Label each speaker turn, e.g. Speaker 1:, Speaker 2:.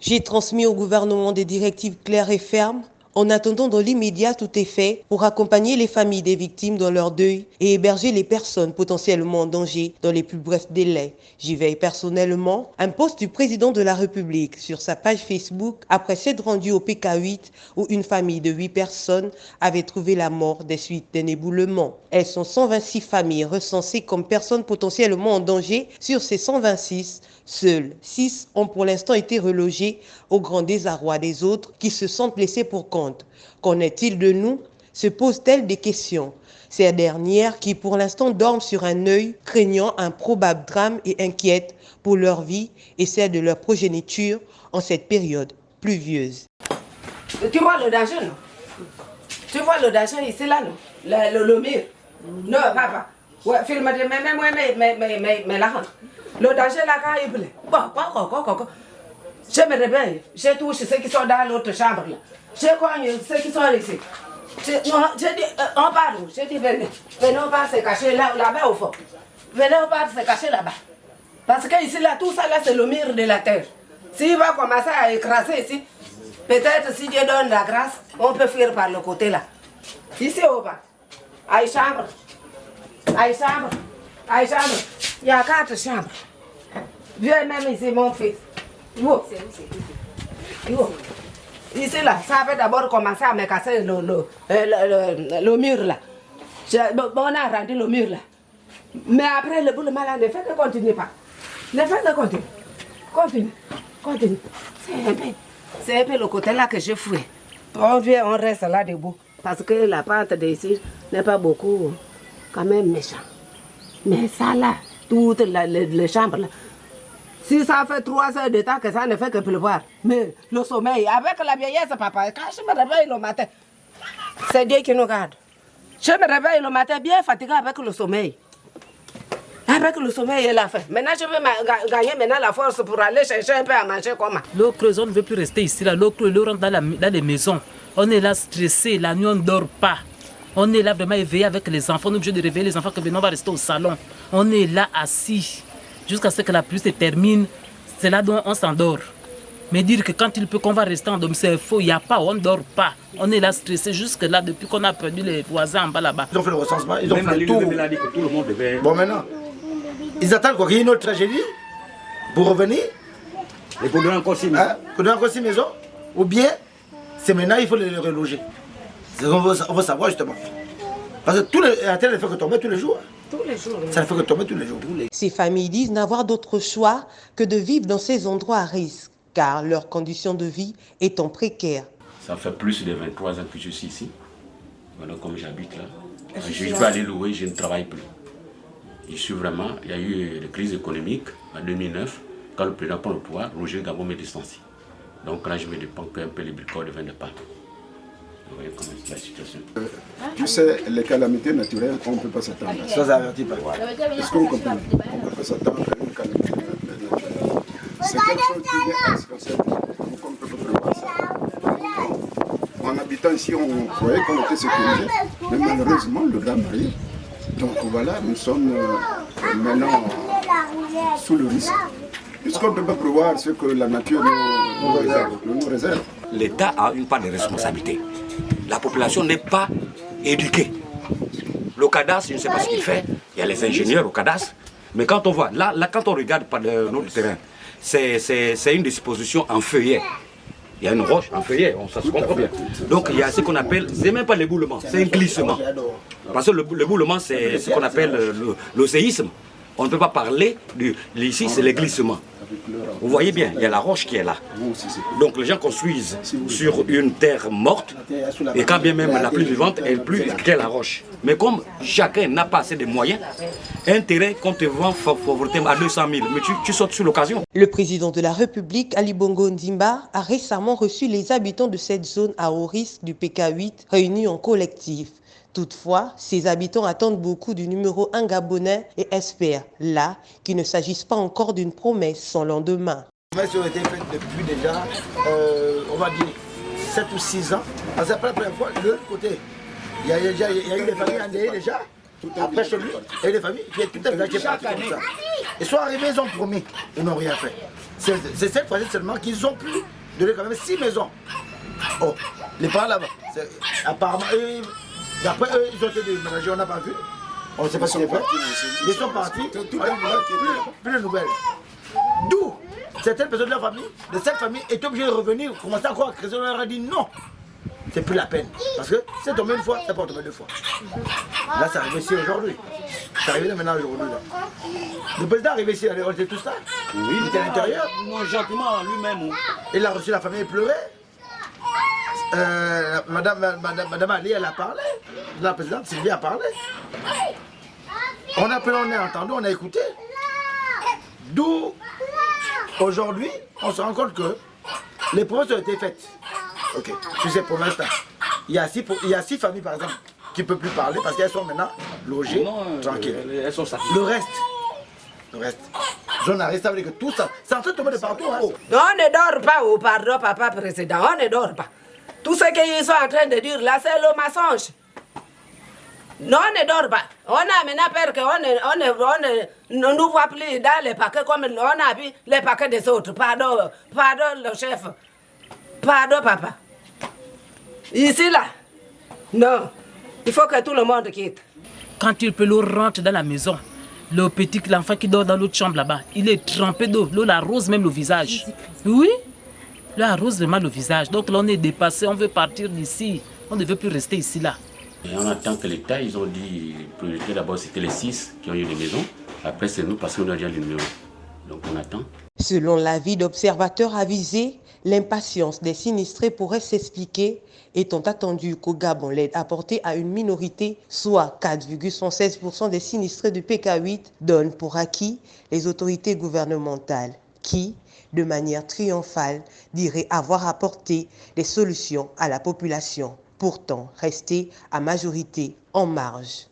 Speaker 1: J'ai transmis au gouvernement des directives claires et fermes en attendant, dans l'immédiat, tout est fait pour accompagner les familles des victimes dans leur deuil et héberger les personnes potentiellement en danger dans les plus brefs délais. J'y veille personnellement. Un post du président de la République sur sa page Facebook après s'être rendu au PK8 où une famille de 8 personnes avait trouvé la mort des suites d'un éboulement. Elles sont 126 familles recensées comme personnes potentiellement en danger. Sur ces 126, seules 6 ont pour l'instant été relogées au grand désarroi des autres qui se sentent blessés pour compte. Qu'en est-il de nous? Se posent-elles des questions? Ces dernières qui pour l'instant dorment sur un œil, craignant un probable drame et inquiètes pour leur vie et celle de leur progéniture en cette période pluvieuse.
Speaker 2: Tu vois le danger, non? Tu vois le danger ici, là, non? Le, le, mur Non, papa. Ouais, filme, mais, mais, mais, mais, mais, mais, mais, là, le danger là, quand il plaît. Bon, quoi, quoi, quoi, quoi. Je me réveille, je touche ceux qui sont dans l'autre chambre là. Je cogne ceux qui sont ici. On part où Je dis, venez. Venez, on part se cacher là, là-bas au fond. Venez, on part se cacher là-bas. Parce que ici, là, tout ça, là, c'est le mur de la terre. S'il va commencer à écraser ici, peut-être si Dieu donne la grâce, on peut fuir par le côté là. Ici au bas. À chambre. À chambre. À chambre. Il y a quatre chambres. Viens même ici, mon fils. Ici là, ça avait d'abord commencé à me casser le, le, le, le mur là. on a rendu le mur là. Mais après le bout de malade ne fait que continuer pas. Ne fait que continuer. Continue. Continue. C'est un peu. C'est le côté là que je fouille. On vient, on reste là debout. Parce que la pente d'ici n'est pas beaucoup quand même méchant. Mais ça là, toutes les, les chambres là, si ça fait trois heures de temps que ça ne fait que pleuvoir, mais le sommeil, avec la vieillesse, papa, quand je me réveille le matin, c'est Dieu qui nous garde. Je me réveille le matin bien fatigué avec le sommeil. Avec le sommeil et la faim. Maintenant, je veux gagner maintenant la force pour aller chercher un peu à manger comment.
Speaker 3: L'eau creuse, on ne veut plus rester ici. L'eau creuse, rentre dans, la, dans les maisons. On est là stressé, la nuit on ne dort pas. On est là vraiment éveillé avec les enfants. On est obligé de réveiller les enfants que maintenant on va rester au salon. On est là assis jusqu'à ce que la pluie se termine. C'est là dont on s'endort. Mais dire que quand il peut qu'on va rester en domicile, c'est faux. Il n'y a pas, on ne dort pas. On est là stressé jusque là depuis qu'on a perdu les voisins en bas là-bas.
Speaker 4: Ils ont fait le recensement, ils ont fait le tour. Bon maintenant, ils attendent qu'il y ait une autre tragédie pour revenir?
Speaker 5: Et pour donner encore six maisons. Hein?
Speaker 4: Pour donner encore six maisons? Ou bien, c'est maintenant il faut les reloger. On veut, on veut savoir justement. Parce que tous les, la terre ne fait que tomber tous les jours.
Speaker 2: Tous les jours.
Speaker 4: Ça ne fait que tomber tous les jours.
Speaker 1: Ces familles disent n'avoir d'autre choix que de vivre dans ces endroits à risque, car leur condition de vie étant précaire.
Speaker 6: Ça fait plus de 23 ans que je suis ici. Voilà comme j'habite là. Je vais aller louer, je ne travaille plus. Je suis vraiment, il y a eu la crise économique en 2009, quand le président prend le pouvoir, Roger Gabon me distancie. Donc là, je me dépends qu'un peu les bricoles de vin de pain. Vous voyez comment c'est la situation.
Speaker 7: Tu sais, les calamités naturelles, on ne peut pas s'attendre.
Speaker 4: Sans avertir pas.
Speaker 7: Est-ce qu'on comprend? On ne peut pas s'attendre à une calamité naturelle. C'est quelque chose qui est essentiel pour qu'on ne peut pas prévoir ça? En habitant ici, on croyait qu'on était sécurisé, mais malheureusement, le drame arrive. Donc voilà, nous sommes euh, maintenant sous le risque. Puisqu'on ne peut pas prévoir ce que la nature nous, nous réserve?
Speaker 5: L'État a une part de responsabilité la population n'est pas éduquée. Le cadastre, je ne sais pas ce qu'il fait, il y a les ingénieurs au cadastre, mais quand on voit, là, là quand on regarde par notre terrain, c'est une disposition en feuillet. Il y a une roche en feuillet, on, ça se comprend bien. Donc il y a ce qu'on appelle, c'est même pas l'éboulement, c'est un glissement. Parce que l'éboulement, c'est ce qu'on appelle le, séisme. On ne peut pas parler du... Ici, c'est le glissement. Vous voyez bien, il y a la roche qui est là. Donc les gens construisent sur une terre morte, et quand bien même la plus vivante est plus que la roche. Mais comme chacun n'a pas assez de moyens, intérêt qu'on te vend à 200 000, mais tu, tu sautes sur l'occasion.
Speaker 1: Le président de la République, Ali Bongo Ndimba, a récemment reçu les habitants de cette zone à haut risque du PK8 réunis en collectif. Toutefois, ces habitants attendent beaucoup du numéro 1 gabonais et espèrent, là, qu'il ne s'agisse pas encore d'une promesse sans lendemain.
Speaker 4: Les promesses ont été faites depuis déjà, euh, on va dire, 7 ou 6 ans. C'est la première fois, de l'autre côté, il y, a, il, y a, il y a eu des familles endeuillées déjà. après chez lui, et les familles, puis tout un village qui est parti comme ça. Ils sont arrivés, ils ont promis, ils n'ont rien fait. C'est cette fois-ci seulement qu'ils ont pu donner quand même six maisons. Oh, les parents là-bas, apparemment, eux, d'après eux, ils ont été déménagés, on n'a pas vu. On ne sait pas qu'ils ont fait. Ils sont partis, plus de nouvelles. D'où certaines personnes de la famille, de cette famille, étaient obligées de revenir, commencer à croire que leur a dit non. C'est plus la peine. Parce que c'est tombé une fois, c'est pas tombé deux fois. Là, c'est arrivé ici aujourd'hui. C'est arrivé maintenant aujourd'hui. Le président est arrivé ici, il a rejeté tout ça. Oui. Il était à l'intérieur.
Speaker 5: Non, gentiment lui-même.
Speaker 4: Il a reçu la famille, il pleurait. Euh, madame, madame, madame Ali, elle a parlé. La présidente Sylvie a parlé. On a appelé, on a entendu, on a écouté. D'où, aujourd'hui, on se rend compte que les promesses ont été faites. Ok, sais, pour l'instant, il, y a six, il y a six familles, par exemple, qui ne peuvent plus parler parce qu'elles sont maintenant logées,
Speaker 5: non,
Speaker 4: tranquilles.
Speaker 5: Elles sont
Speaker 4: Le reste, le reste, j'en arrête, ça veut dire que tout ça, c'est en train de tomber de partout. Hein.
Speaker 2: On ne dort pas, oh, pardon, papa président, on ne dort pas. Tout ce qu'ils sont en train de dire là, c'est le mensonge. Non, on ne dort pas. On a maintenant peur qu'on ne, on ne, on nous voit plus dans les paquets comme on a vu les paquets des autres. Pardon, pardon le chef. Pardon papa. Ici là, non. Il faut que tout le monde quitte.
Speaker 3: Quand il peut l'eau rentre dans la maison, le petit, l'enfant qui dort dans l'autre chambre là-bas, il est trempé d'eau. L'eau l'arrose même le visage. Oui, l'eau arrose vraiment le visage. Donc là, on est dépassé, on veut partir d'ici. On ne veut plus rester ici là.
Speaker 6: Et on attend que l'État, ils ont dit, priorité d'abord c'était les six qui ont eu des maisons. Après c'est nous parce qu'on a déjà le numéro. Donc on attend.
Speaker 1: Selon l'avis d'observateurs avisés, l'impatience des sinistrés pourrait s'expliquer étant attendu qu'au Gabon, l'aide apportée à une minorité, soit 4,16% des sinistrés du PK8, donne pour acquis les autorités gouvernementales qui, de manière triomphale, diraient avoir apporté des solutions à la population, pourtant restée à majorité en marge.